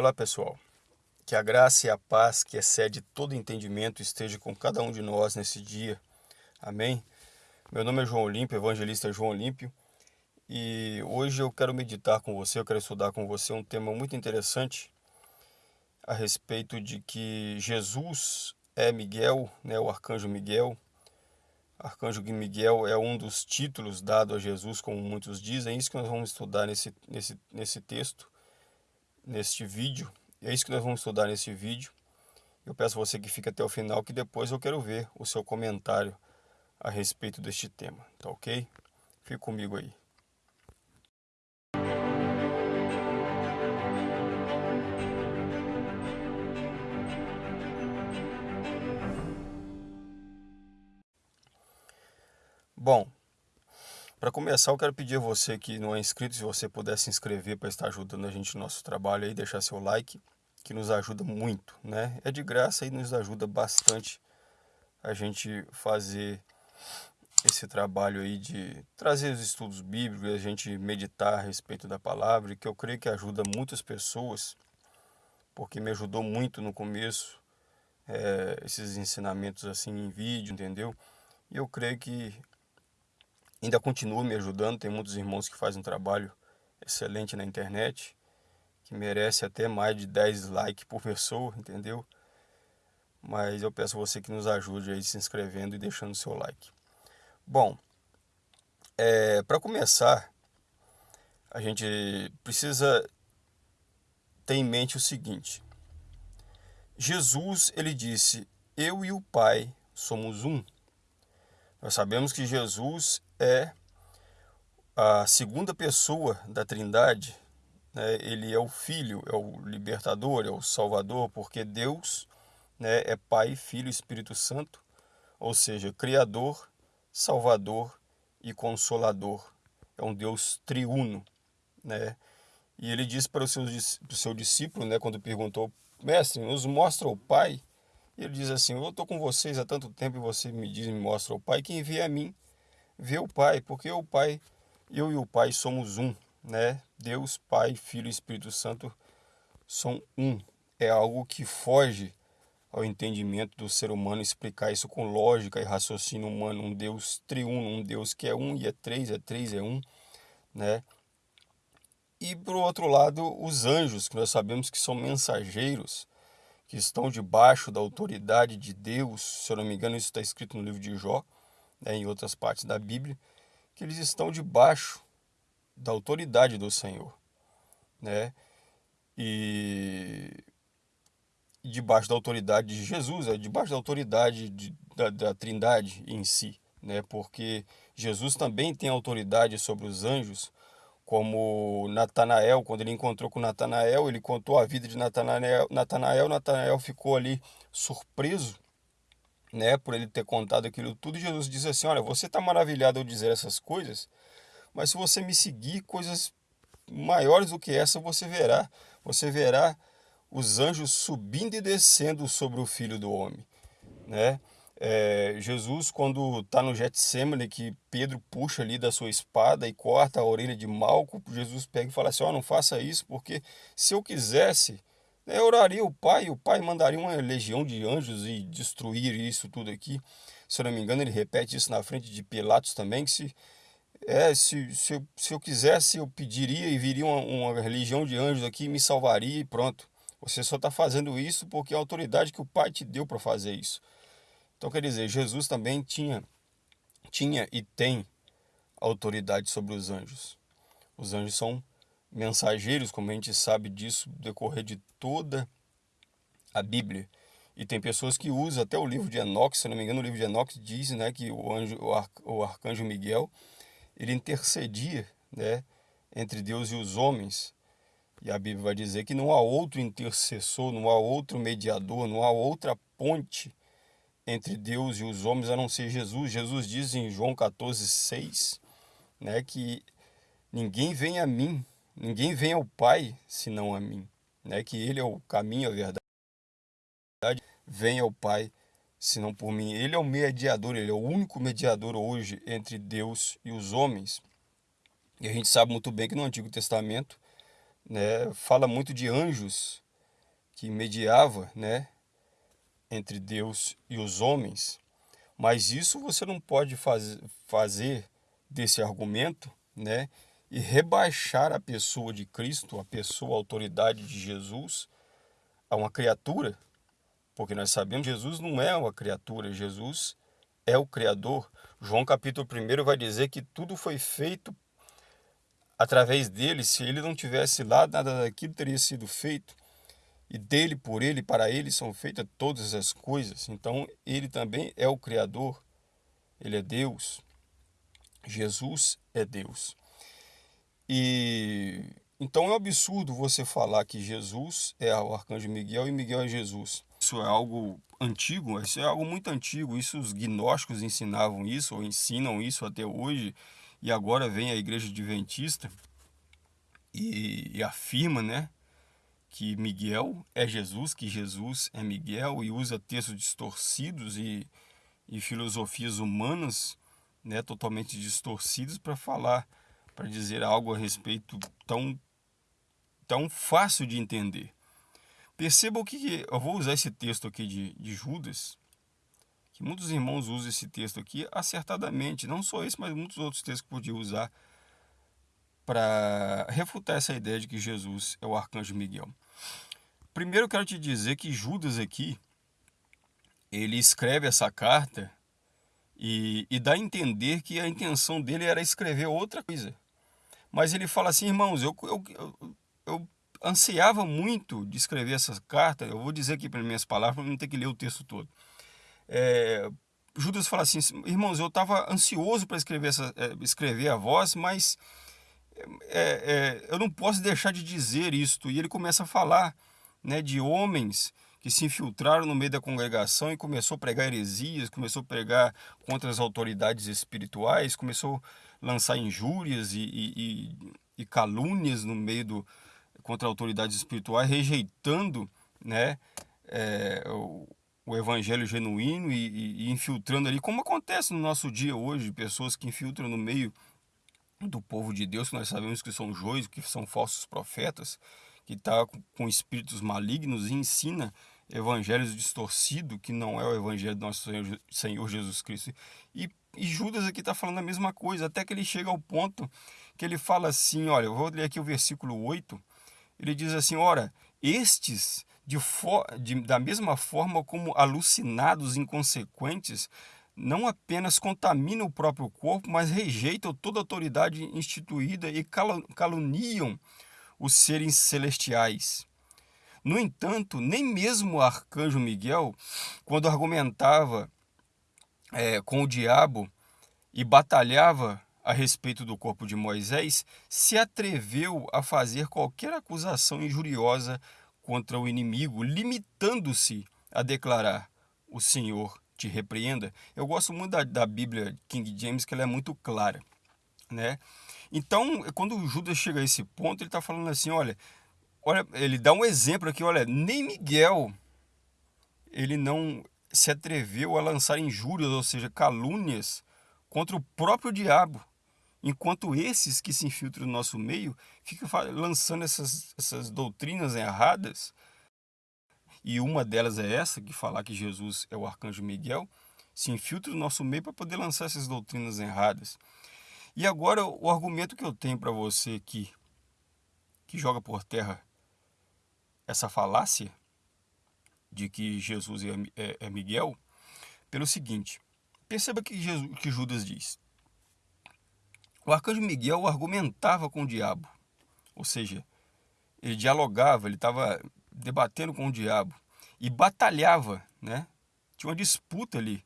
Olá pessoal, que a graça e a paz que excede todo entendimento esteja com cada um de nós nesse dia. Amém? Meu nome é João Olímpio, evangelista João Olímpio, e hoje eu quero meditar com você, eu quero estudar com você um tema muito interessante a respeito de que Jesus é Miguel, né, o arcanjo Miguel. Arcanjo Miguel é um dos títulos dado a Jesus, como muitos dizem. É isso que nós vamos estudar nesse, nesse, nesse texto neste vídeo. É isso que nós vamos estudar nesse vídeo. Eu peço você que fique até o final, que depois eu quero ver o seu comentário a respeito deste tema, tá ok? Fique comigo aí. Bom, para começar, eu quero pedir a você que não é inscrito, se você puder se inscrever para estar ajudando a gente no nosso trabalho aí, deixar seu like, que nos ajuda muito, né? É de graça e nos ajuda bastante a gente fazer esse trabalho aí de trazer os estudos bíblicos, a gente meditar a respeito da palavra, que eu creio que ajuda muitas pessoas, porque me ajudou muito no começo, é, esses ensinamentos assim em vídeo, entendeu? E eu creio que ainda continua me ajudando. Tem muitos irmãos que fazem um trabalho excelente na internet, que merece até mais de 10 likes por pessoa, entendeu? Mas eu peço você que nos ajude aí se inscrevendo e deixando seu like. Bom, é, para começar, a gente precisa ter em mente o seguinte. Jesus, ele disse, eu e o Pai somos um. Nós sabemos que Jesus é a segunda pessoa da Trindade. Né? Ele é o Filho, é o libertador, é o Salvador, porque Deus né, é Pai, Filho e Espírito Santo, ou seja, Criador, Salvador e Consolador. É um Deus triuno. Né? E ele disse para o seu, para o seu discípulo, né, quando perguntou, Mestre, nos mostra o Pai. E ele diz assim, eu estou com vocês há tanto tempo e você me diz, me mostra o Pai, quem envia a mim ver o Pai, porque o Pai, eu e o Pai somos um, né? Deus, Pai, Filho e Espírito Santo são um. É algo que foge ao entendimento do ser humano explicar isso com lógica e raciocínio humano, um Deus triuno, um Deus que é um e é três, é três, é um, né? E por outro lado, os anjos, que nós sabemos que são mensageiros, que estão debaixo da autoridade de Deus, se eu não me engano, isso está escrito no livro de Jó, né, em outras partes da Bíblia, que eles estão debaixo da autoridade do Senhor, né? E, debaixo da autoridade de Jesus, é debaixo da autoridade de, da, da Trindade em si, né? Porque Jesus também tem autoridade sobre os anjos, como Natanael, quando ele encontrou com Natanael, ele contou a vida de Natanael, Natanael, Natanael ficou ali surpreso né, por ele ter contado aquilo tudo, Jesus diz assim: Olha, você está maravilhado ao dizer essas coisas, mas se você me seguir, coisas maiores do que essa você verá. Você verá os anjos subindo e descendo sobre o filho do homem. Né? É, Jesus, quando está no Getsemane, que Pedro puxa ali da sua espada e corta a orelha de Malco, Jesus pega e fala assim: oh, não faça isso, porque se eu quisesse, eu oraria o Pai, o Pai mandaria uma legião de anjos e destruir isso tudo aqui. Se eu não me engano, ele repete isso na frente de Pilatos também, que se, é, se, se, eu, se eu quisesse, eu pediria e viria uma, uma legião de anjos aqui, me salvaria e pronto. Você só está fazendo isso porque é a autoridade que o Pai te deu para fazer isso. Então, quer dizer, Jesus também tinha, tinha e tem autoridade sobre os anjos. Os anjos são mensageiros, como a gente sabe disso, decorrer de toda a Bíblia. E tem pessoas que usam até o livro de Enoque, se não me engano, o livro de Enoque diz né, que o, anjo, o, ar, o arcanjo Miguel ele intercedia né, entre Deus e os homens. E a Bíblia vai dizer que não há outro intercessor, não há outro mediador, não há outra ponte entre Deus e os homens a não ser Jesus. Jesus diz em João 14, 6, né, que ninguém vem a mim Ninguém vem ao Pai senão a mim, né? Que Ele é o caminho, a verdade. Vem ao Pai senão por mim. Ele é o mediador, ele é o único mediador hoje entre Deus e os homens. E a gente sabe muito bem que no Antigo Testamento, né, fala muito de anjos que mediava, né, entre Deus e os homens. Mas isso você não pode faz, fazer desse argumento, né, e rebaixar a pessoa de Cristo, a pessoa, a autoridade de Jesus, a uma criatura, porque nós sabemos que Jesus não é uma criatura, Jesus é o Criador. João capítulo 1 vai dizer que tudo foi feito através dele. Se ele não tivesse lá, nada daquilo teria sido feito. E dele, por ele, para ele são feitas todas as coisas. Então, ele também é o Criador. Ele é Deus. Jesus é Deus. E então é um absurdo você falar que Jesus é o arcanjo Miguel e Miguel é Jesus. Isso é algo antigo, isso é algo muito antigo. Isso os gnósticos ensinavam isso ou ensinam isso até hoje. E agora vem a igreja adventista e, e afirma, né, que Miguel é Jesus, que Jesus é Miguel e usa textos distorcidos e, e filosofias humanas, né, totalmente distorcidas para falar, para dizer algo a respeito tão tão fácil de entender. Perceba o que eu vou usar esse texto aqui de, de Judas, que muitos irmãos usam esse texto aqui acertadamente, não só esse, mas muitos outros textos que podiam usar para refutar essa ideia de que Jesus é o arcanjo Miguel. Primeiro eu quero te dizer que Judas aqui, ele escreve essa carta e, e dá a entender que a intenção dele era escrever outra coisa. Mas ele fala assim, irmãos, eu, eu, eu eu ansiava muito de escrever essa carta. Eu vou dizer aqui pelas minhas palavras, para não ter que ler o texto todo. É, Judas fala assim: irmãos, eu estava ansioso para escrever, essa, é, escrever a voz, mas é, é, eu não posso deixar de dizer isto. E ele começa a falar né, de homens que se infiltraram no meio da congregação e começou a pregar heresias, começou a pregar contra as autoridades espirituais, começou lançar injúrias e, e, e, calúnias no meio do, contra autoridades espirituais, rejeitando né, é, o, o, evangelho genuíno e, e, infiltrando ali, como acontece no nosso dia hoje, pessoas que infiltram no meio do povo de Deus, que nós sabemos que são joios, que são falsos profetas, que está com, com espíritos malignos e ensina evangelhos distorcidos, que não é o evangelho do nosso Senhor, Senhor Jesus Cristo. E, e Judas aqui está falando a mesma coisa, até que ele chega ao ponto que ele fala assim, olha, eu vou ler aqui o versículo 8, ele diz assim: ora, estes, de, de da mesma forma como alucinados inconsequentes, não apenas contaminam o próprio corpo, mas rejeitam toda autoridade instituída e caluniam os seres celestiais. No entanto, nem mesmo o arcanjo Miguel, quando argumentava é, com o diabo e batalhava a respeito do corpo de Moisés, se atreveu a fazer qualquer acusação injuriosa contra o inimigo, limitando-se a declarar: O Senhor te repreenda. Eu gosto muito da, da Bíblia King James, que ela é muito clara. Né? Então, quando Judas chega a esse ponto, ele está falando assim: olha, olha, ele dá um exemplo aqui, olha, nem Miguel ele não se atreveu a lançar injúrias, ou seja, calúnias contra o próprio diabo. Enquanto esses que se infiltram no nosso meio ficam lançando essas, essas doutrinas erradas, e uma delas é essa, que falar que Jesus é o arcanjo Miguel, se infiltra no nosso meio para poder lançar essas doutrinas erradas. E agora o argumento que eu tenho para você aqui, que joga por terra essa falácia de que Jesus é, é, é Miguel, pelo seguinte: perceba que, que Judas diz. O arcanjo Miguel argumentava com o diabo, ou seja, ele dialogava, ele estava debatendo com o diabo e batalhava, né? Tinha uma disputa ali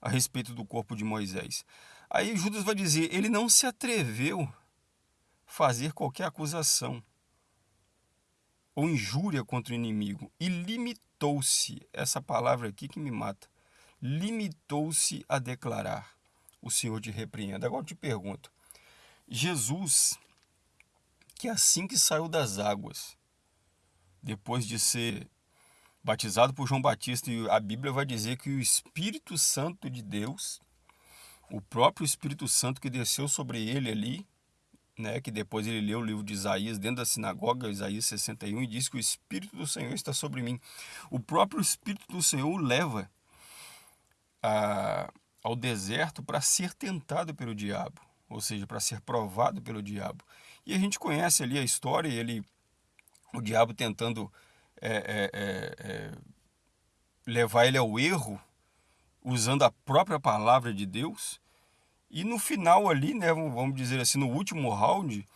a respeito do corpo de Moisés. Aí Judas vai dizer, ele não se atreveu a fazer qualquer acusação ou injúria contra o inimigo e limitou-se, essa palavra aqui que me mata, limitou-se a declarar: O Senhor te repreenda. Agora eu te pergunto, Jesus, que assim que saiu das águas, depois de ser batizado por João Batista, e a Bíblia vai dizer que o Espírito Santo de Deus, o próprio Espírito Santo que desceu sobre ele ali, né, que depois ele leu o livro de Isaías dentro da sinagoga, Isaías 61, e diz que o Espírito do Senhor está sobre mim. O próprio Espírito do Senhor o leva a, ao deserto para ser tentado pelo diabo, ou seja, para ser provado pelo diabo. E a gente conhece ali a história, ele, o diabo tentando é, é, é, é levar ele ao erro, usando a própria palavra de Deus, e no final ali, né, vamos dizer assim, no último round,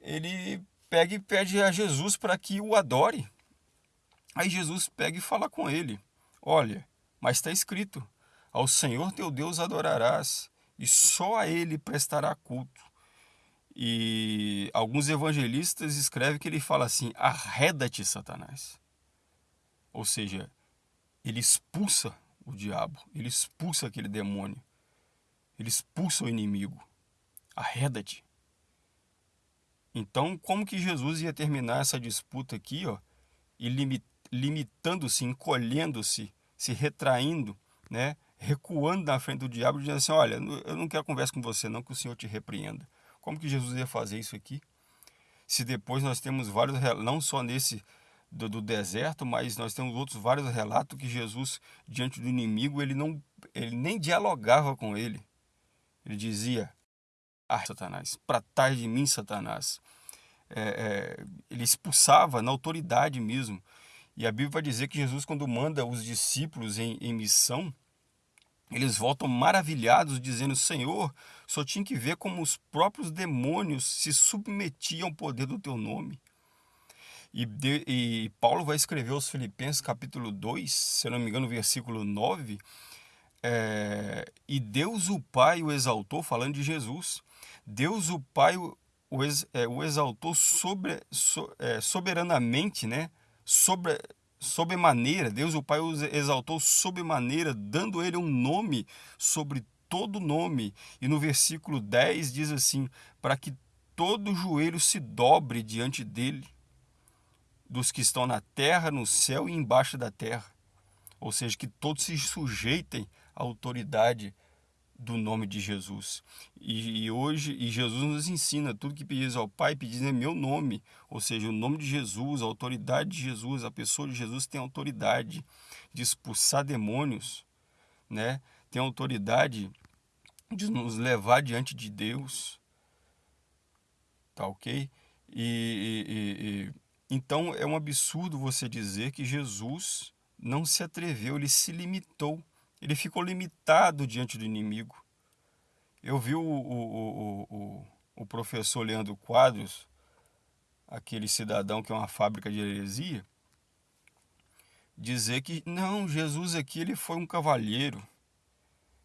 ele pega e pede a Jesus para que o adore. Aí Jesus pega e fala com ele: Olha, mas está escrito: Ao Senhor teu Deus adorarás, e só a Ele prestará culto. E alguns evangelistas escrevem que ele fala assim: Arreda-te, Satanás. Ou seja, ele expulsa o diabo, ele expulsa aquele demônio. Ele expulsa o inimigo. Arreda-te. Então, como que Jesus ia terminar essa disputa aqui, ó, e limitando-se, encolhendo-se, se retraindo, né, recuando na frente do diabo, dizendo assim: Olha, eu não quero conversa com você, não, que o Senhor te repreenda. Como que Jesus ia fazer isso aqui? Se depois nós temos vários, não só nesse do, do, deserto, mas nós temos outros vários relatos que Jesus, diante do inimigo, ele, não, ele nem dialogava com ele. Ele dizia: Ah, Satanás, para trás de mim, Satanás. É, é, ele expulsava na autoridade mesmo. E a Bíblia vai dizer que Jesus, quando manda os discípulos em, em missão, eles voltam maravilhados, dizendo: Senhor, só tinha que ver como os próprios demônios se submetiam ao poder do teu nome. E, de, e Paulo vai escrever aos Filipenses, capítulo 2, se não me engano, versículo 9, é, e Deus o Pai o exaltou, falando de Jesus, Deus o Pai o, ex, é, o exaltou sobre, so, é, soberanamente, né? sobre, maneira, Deus o Pai o exaltou sobre maneira, dando ele um nome sobre todo nome. E no versículo 10 diz assim: para que todo joelho se dobre diante dele, dos que estão na terra, no céu e embaixo da terra. Ou seja, que todos se sujeitem autoridade do nome de Jesus. E, e, hoje, e Jesus nos ensina, tudo que pedis ao Pai, pedis em meu nome. Ou seja, o nome de Jesus, a autoridade de Jesus, a pessoa de Jesus tem autoridade de expulsar demônios, né? tem autoridade de nos levar diante de Deus. Tá ok? E, e, e, então é um absurdo você dizer que Jesus não se atreveu, ele se limitou ele ficou limitado diante do inimigo. Eu vi o, o, o, o, professor Leandro Quadros, aquele cidadão que é uma fábrica de heresia, dizer que não, Jesus aqui ele foi um cavalheiro.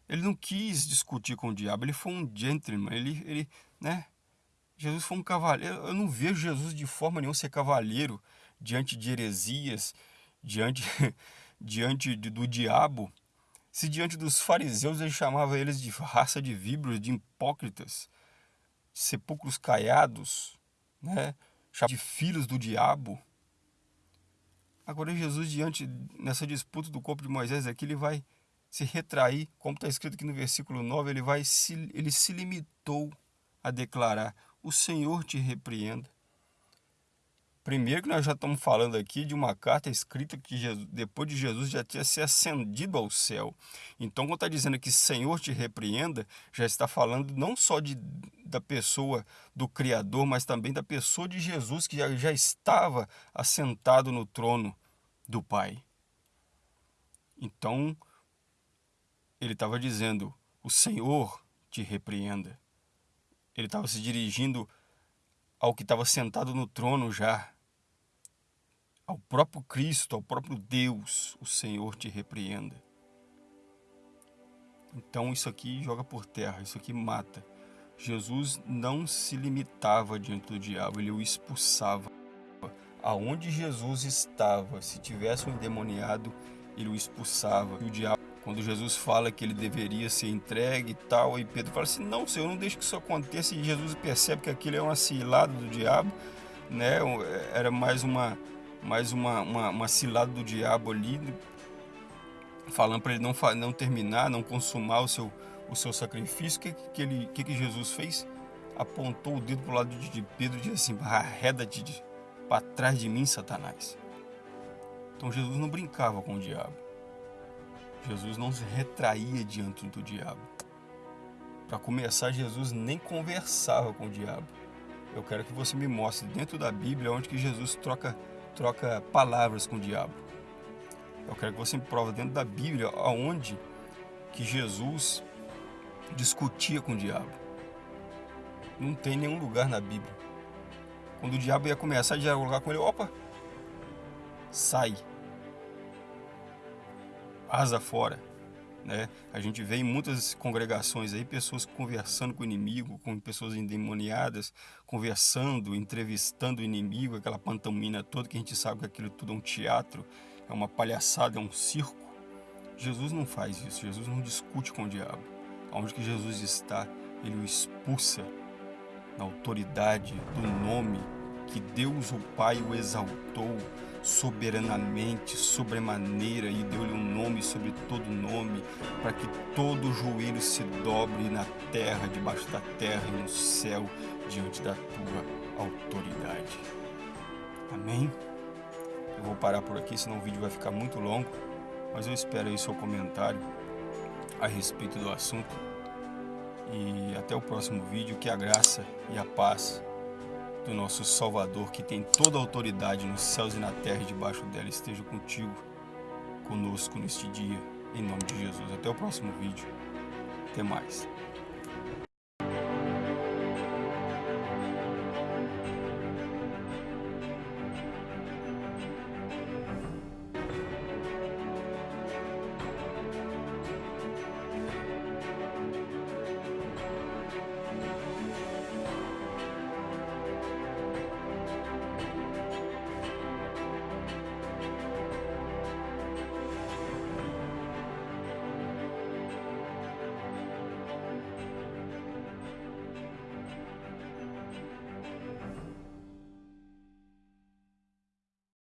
Ele não quis discutir com o diabo, ele foi um gentleman, ele, ele né? Jesus foi um cavaleiro. Eu não vejo Jesus de forma nenhuma ser cavaleiro diante de heresias, diante, diante do diabo. Se diante dos fariseus ele chamava eles de raça de víboras, de hipócritas, de sepulcros caiados, né? de filhos do diabo. Agora Jesus, diante nessa disputa do corpo de Moisés, aqui ele vai se retrair, como está escrito aqui no versículo 9, ele, vai se, ele se limitou a declarar: O Senhor te repreenda. Primeiro que nós já estamos falando aqui de uma carta escrita que Jesus, depois de Jesus já tinha se ascendido ao céu. Então, quando está dizendo que Senhor te repreenda, já está falando não só de, da pessoa do Criador, mas também da pessoa de Jesus que já, já estava assentado no trono do Pai. Então, ele estava dizendo: O Senhor te repreenda. Ele estava se dirigindo ao que estava sentado no trono já ao próprio Cristo, ao próprio Deus, o Senhor te repreenda. Então isso aqui joga por terra, isso aqui mata. Jesus não se limitava diante do diabo, ele o expulsava. Aonde Jesus estava, se tivesse um endemoniado, ele o expulsava. E o diabo, quando Jesus fala que ele deveria ser entregue e tal, e Pedro fala assim: Não, Senhor, não deixe que isso aconteça. E Jesus percebe que aquilo é uma cilada do diabo, né? era mais uma mais uma, uma, uma cilada do diabo ali, falando para ele não, não terminar, não consumar o seu, o seu sacrifício. O que, que, ele, que, que Jesus fez? apontou o dedo para o lado de Pedro e disse assim: arreda-te para trás de mim, Satanás. Então Jesus não brincava com o diabo. Jesus não se retraía diante do diabo. Para começar, Jesus nem conversava com o diabo. Eu quero que você me mostre dentro da Bíblia onde que Jesus troca, troca palavras com o diabo. Eu quero que você me prove dentro da Bíblia aonde que Jesus discutia com o diabo. Não tem nenhum lugar na Bíblia. Quando o diabo ia começar a dialogar com ele, opa, sai, asa fora. Né? A gente vê em muitas congregações aí pessoas conversando com o inimigo, com pessoas endemoniadas, conversando, entrevistando o inimigo, aquela pantomina toda que a gente sabe que aquilo tudo é um teatro, é uma palhaçada, é um circo. Jesus não faz isso, Jesus não discute com o diabo. Onde que Jesus está, ele o expulsa na autoridade do nome que Deus o Pai o exaltou soberanamente, sobremaneira, e deu-lhe um nome sobre todo nome, para que todo joelho se dobre na terra, debaixo da terra e no céu, diante da tua autoridade. Amém? Eu vou parar por aqui, senão o vídeo vai ficar muito longo, mas eu espero aí seu comentário a respeito do assunto. E até o próximo vídeo, que a graça e a paz do nosso Salvador, que tem toda a autoridade nos céus e na terra e debaixo dela, esteja contigo, conosco neste dia, em nome de Jesus. Até o próximo vídeo. Até mais.